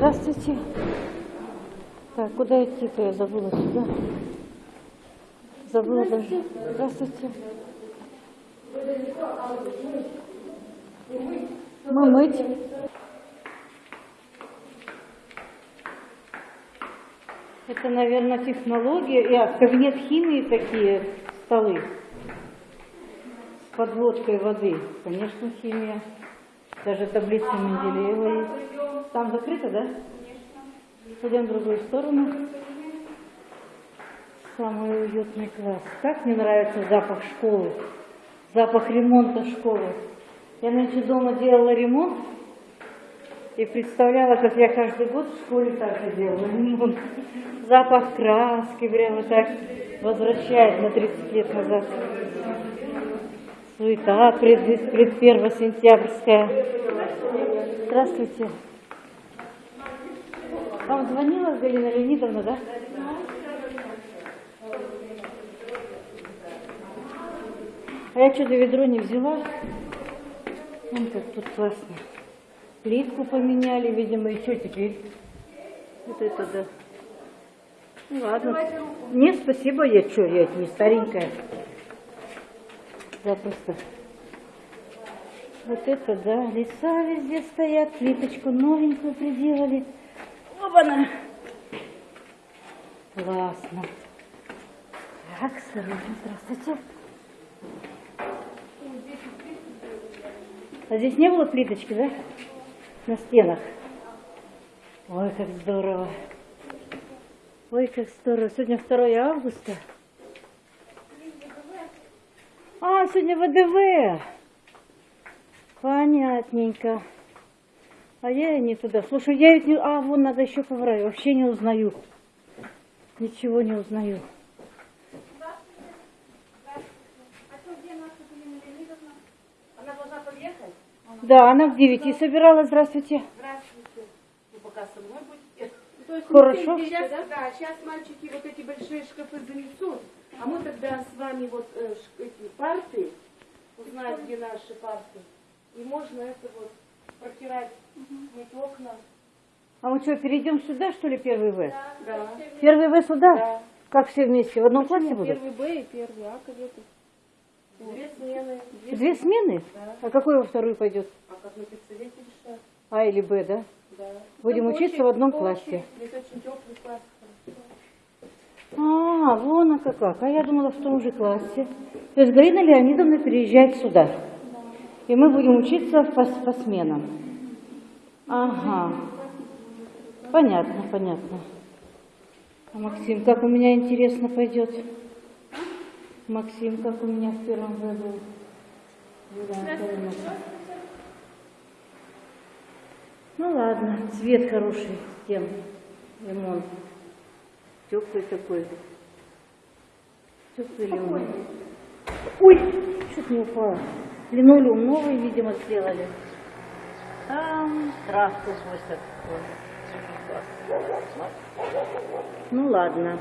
Здравствуйте. Так, куда идти-то? Я забыла сюда. Забыла даже. Здравствуйте. Мы мыть. Это, наверное, технология. Я, кабинет химии такие столы с подводкой воды. Конечно, химия. Даже таблица Менделеева есть. Там закрыто, да? Пойдем в другую сторону. Самый уютный класс. Как мне нравится запах школы. Запах ремонта школы. Я нынче дома делала ремонт и представляла, как я каждый год в школе так же делала ремонт. Запах краски прямо так возвращает на 30 лет назад. Суета пред, пред 1 сентябрьская. Здравствуйте. Вам звонила Галина Леонидовна, да? А я что-то ведро не взяла. Вон как тут классно. Плитку поменяли, видимо, и что теперь? Вот это да. Ну ладно. Нет, спасибо, я что, я не старенькая. Запросто. Вот это да, леса везде стоят, плиточку новенькую приделали. Оба-на! Классно. Так, осторожно, здравствуйте. А здесь не было плиточки, да? На стенах. Ой, как здорово. Ой, как здорово. Сегодня 2 августа. А, сегодня ВДВ. Понятненько. А я не туда. Слушай, я ведь не... А, вон надо еще поврать. Вообще не узнаю. Ничего не узнаю. Она должна подъехать? Да, она в девяти собиралась. Здравствуйте. Здравствуйте. Вы пока со мной будете? То есть Хорошо. сейчас, да? сейчас мальчики вот эти большие шкафы занесут, а мы тогда с вами вот э, эти парты, узнаем, где наши парты. И можно это вот протирать, мыть окна. А мы что, перейдем сюда, что ли, первый В? Да. Первый В сюда? Да. Как все вместе? В одном классе будут? Первый Б и первый А кадеты. Две смены. Две смены? А какой во вторую пойдет? А как на педсовете решать? А или Б, да? Да. Будем Ну, учиться по в одном классе. Здесь очень теплый класс. А, вон оно как. А я думала в том же классе. То есть Галина Леонидовна переезжает сюда. И мы будем учиться по, по сменам. Ага. Понятно, понятно. А Максим, как у меня интересно пойдет? Максим, как у меня в первом году? Ну ладно, цвет хороший стен, лимон. Теплый такой. Теплый лимон. Ой, что-то не упало. Линолеум новый, видимо, сделали. Там травку косят. Ну ладно.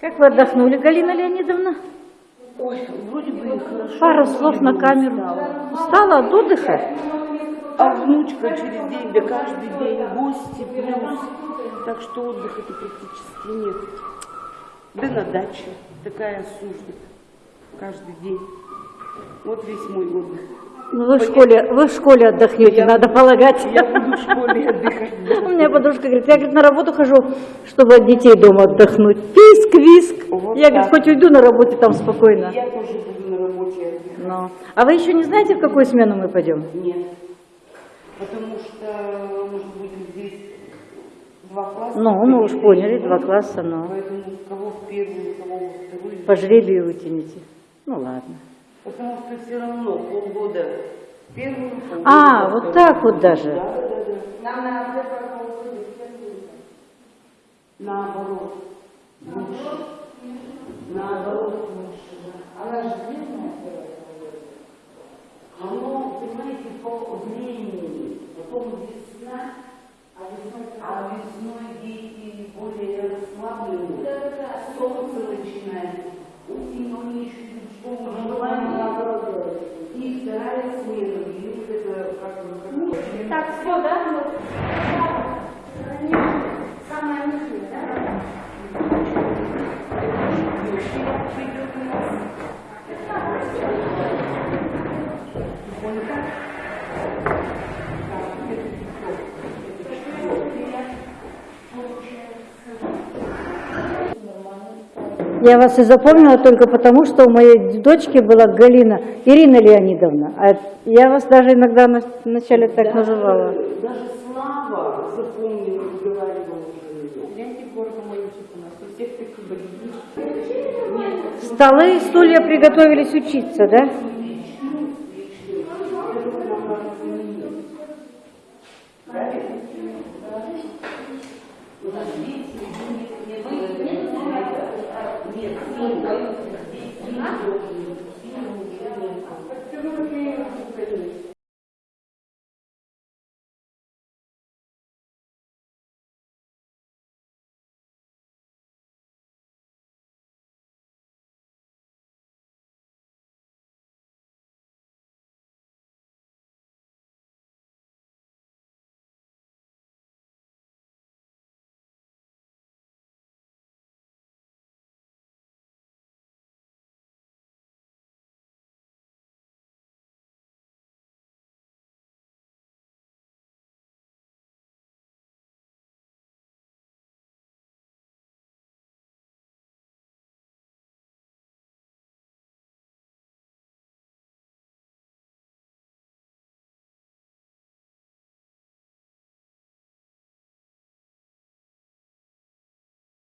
Как вы отдохнули, Галина Леонидовна? Ой, вроде бы хорошо. Пару слов на камеру. Устала от отдыха? А внучка через день, да каждый день, гости плюс. Так что отдыха-то практически нет. Да на даче такая служба. Каждый день. Вот весь мой отдых. Ну, вы в школе, вы в школе отдохнете, Я- надо полагать. Я буду в школе отдыхать. У меня подружка говорит, я говорит, на работу хожу, чтобы от детей дома отдохнуть. Писк, виск. Вот я, говорит, так. хоть уйду на работе там спокойно. Я тоже буду на работе отдыхать. Но. А вы еще не знаете, в какую смену мы пойдем? Нет. Потому что мы же будем здесь два класса. Ну, мы уж поняли, два класса, но Поэтому кого в первую, кого во вторую. по жребию вытянете. Ну ладно. Потому что все равно полгода первую, полгода А, во вот так вот даже. Да, да, да. Нам надо. Наоборот. Лучше. Наоборот лучше. да. Она же длинная первая полгода. Оно, понимаете, по времени. Потом весна, а весной, а весной дети более расслаблены. Солнце начинает. foda Я вас и запомнила только потому, что у моей дочки была Галина Ирина Леонидовна. А я вас даже иногда на, вначале так даже, называла. Даже Слава запомнила, говорила Столы и стулья приготовились учиться, да? Правильно? Нет, нет, нет.